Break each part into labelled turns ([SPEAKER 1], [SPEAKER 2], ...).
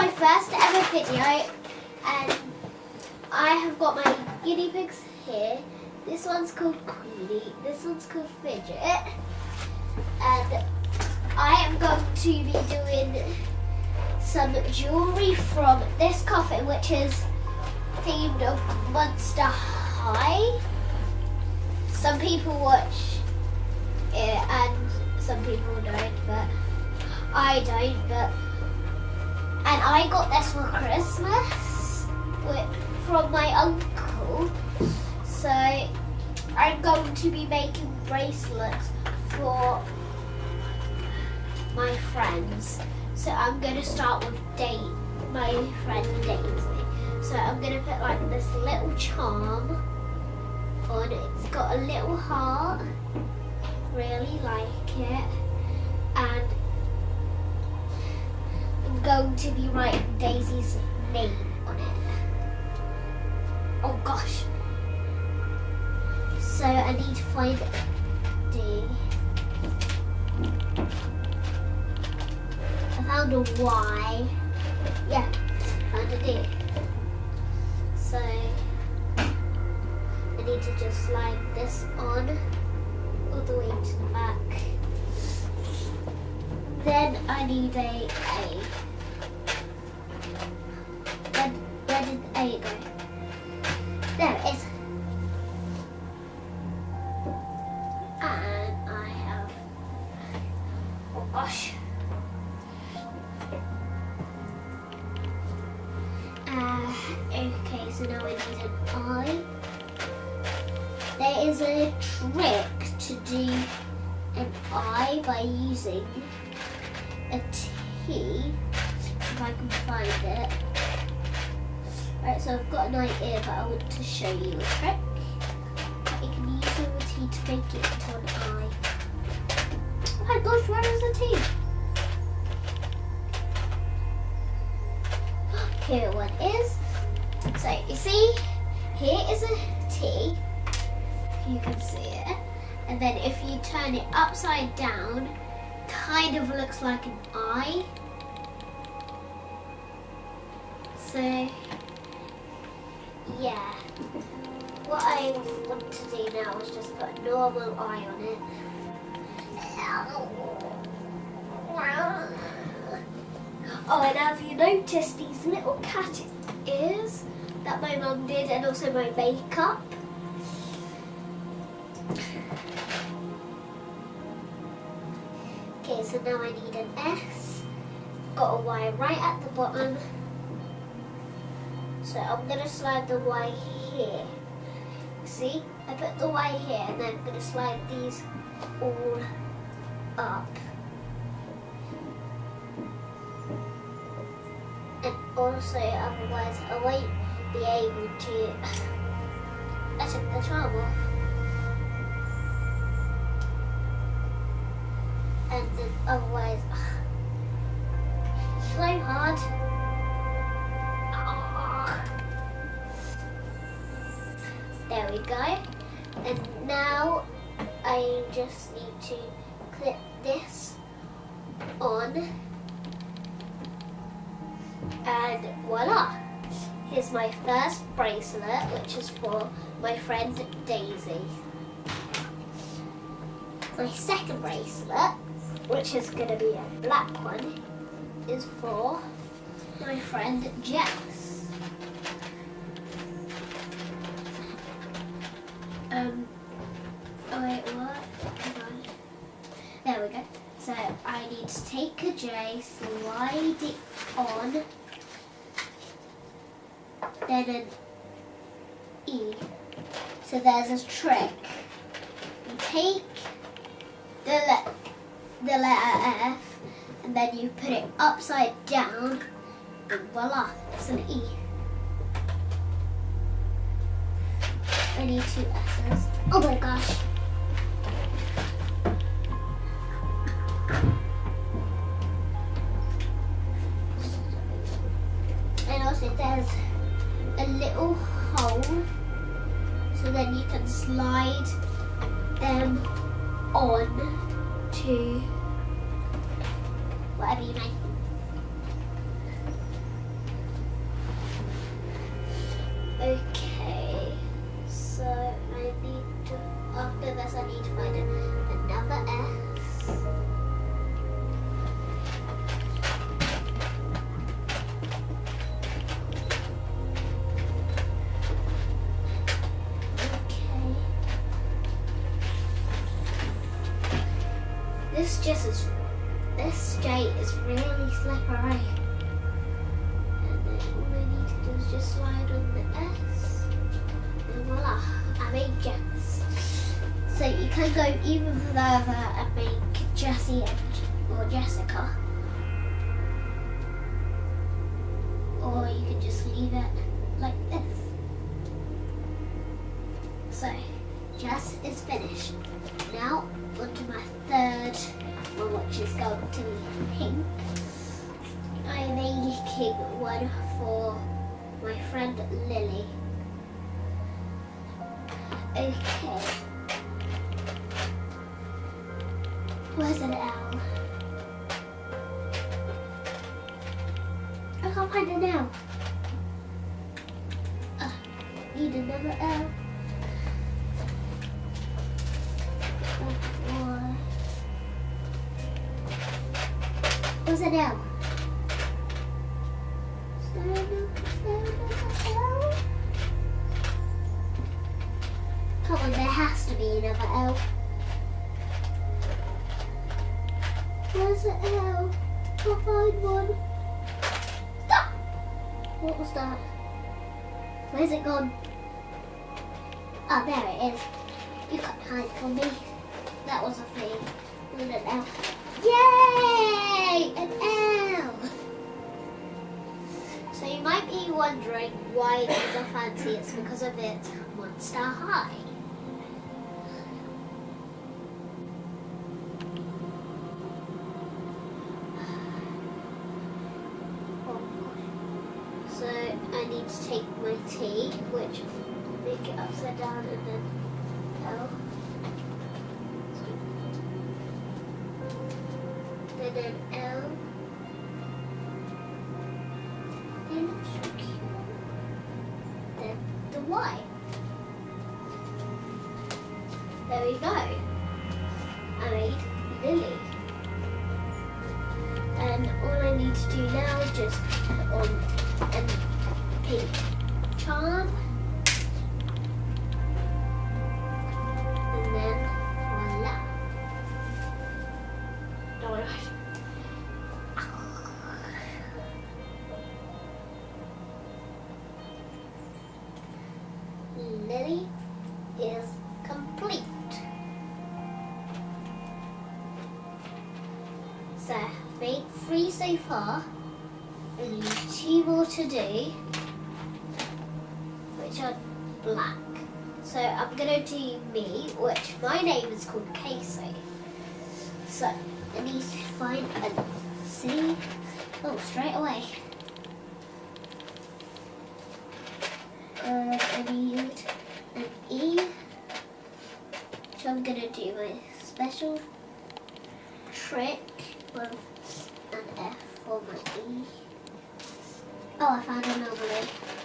[SPEAKER 1] my first ever video and I have got my guinea pigs here. This one's called Queenie, this one's called Fidget and I am going to be doing some jewellery from this coffin which is themed of Monster High. Some people watch it and some people don't but I don't but and I got this for Christmas from my uncle. So I'm going to be making bracelets for my friends. So I'm going to start with date my friend Daisy. So I'm going to put like this little charm on. It's got a little heart. Really like it. And going to be writing Daisy's name on it. Oh gosh. So I need to find D. I found a Y. Yeah, found a D. So I need to just slide this on all the way to the back. Then I need a A. Where, where you go? There it is. And I have, oh gosh. Uh, okay, so now I need an I. There is a trick to do an I by using a T, if I can find it. Right, so I've got an I here, but I want to show you a trick. You can use a T to make it into an I. Oh my gosh, where is the T? Here one is. So you see, here is a T. You can see it. And then if you turn it upside down, kind of looks like an eye. So, yeah. What I want to do now is just put a normal eye on it. Oh, and have you noticed these little cat ears that my mum did and also my makeup? Okay, so now I need an S. Got a Y right at the bottom. So I'm going to slide the Y here. See? I put the Y here and then I'm going to slide these all up. And also, otherwise I won't be able to... Took the off. and then otherwise so hard. There we go. And now I just need to clip this on and voila! Here's my first bracelet which is for my friend Daisy. My second bracelet which is going to be a black one, is for my friend Jess. Um, oh wait, what? There we go. So I need to take a J, slide it on, then an E. So there's a trick. You take the letter the letter F and then you put it upside down and voila, it's an E. I need two S's. Oh my gosh. And also there's a little hole so then you can slide them on to whatever you make. Okay. This just is, this J is really slippery. Can go even further and make Jessie and or Jessica. Or you can just leave it like this. So, Jess is finished. Now, on to my third which is going to be pink. I am making one for my friend Lily. Okay. Where's an L? I can't find an L. Uh, need another L. Or- Where's an L? There an- is there another L? Come on, there has to be another L. Where's the L? Can't find one. Stop! What was that? Where's it gone? Oh, there it is. You can't hide from me. That was a thing. And an L. Yay! An L! So you might be wondering why it is are fancy. It's because of its Monster High. Take my T, which make it upside down and then L. And then L. So cute. Then the Y. There we go. I made Lily. And all I need to do now is just put on and pink charm. And then voila. Oh my gosh. Lily is complete. So I've made three so far. Only two more to do, So I'm gonna do me, which my name is called Casey. So I need to find a C. Oh, straight away. Uh, I need an E. So I'm gonna do my special trick with an F for my E. Oh, I found an anomaly.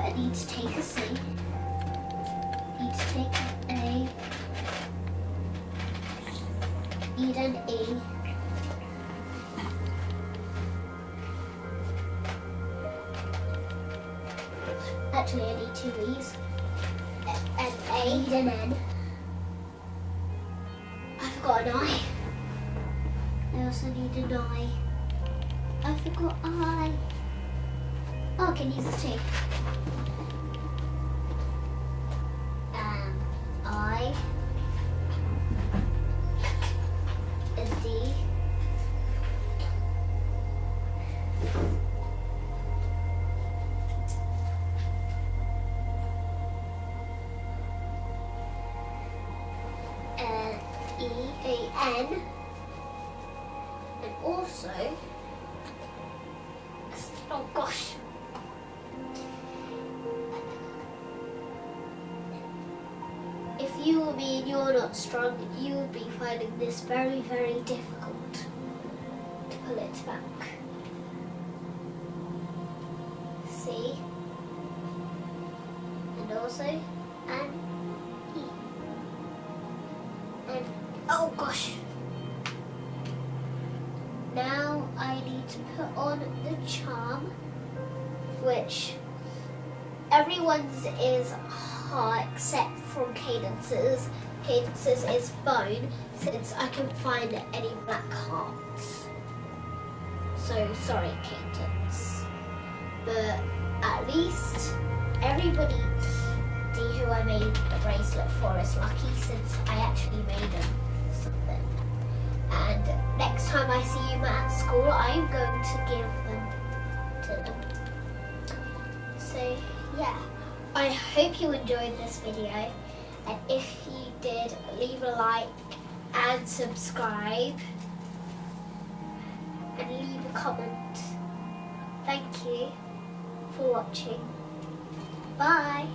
[SPEAKER 1] So I need to take a C. Need to take an A. need an E. Actually, I need two E's. A- An A. Need an N. I forgot an I. I also need an I. I forgot I. Oh, I can use the T. E A N. And also, oh gosh. If you were me and you're not strong, you would be finding this very, very difficult to pull it back. See? And also, which everyone's is heart except from Cadence's. Cadence's is bone, since I couldn't find any black hearts. So sorry, Cadence. But at least everybody who I made the bracelet for is lucky since I actually made them something. And next time I see you at school, I'm going to give them to them. So yeah, I hope you enjoyed this video. And if you did, leave a like and subscribe. And leave a comment. Thank you for watching. Bye.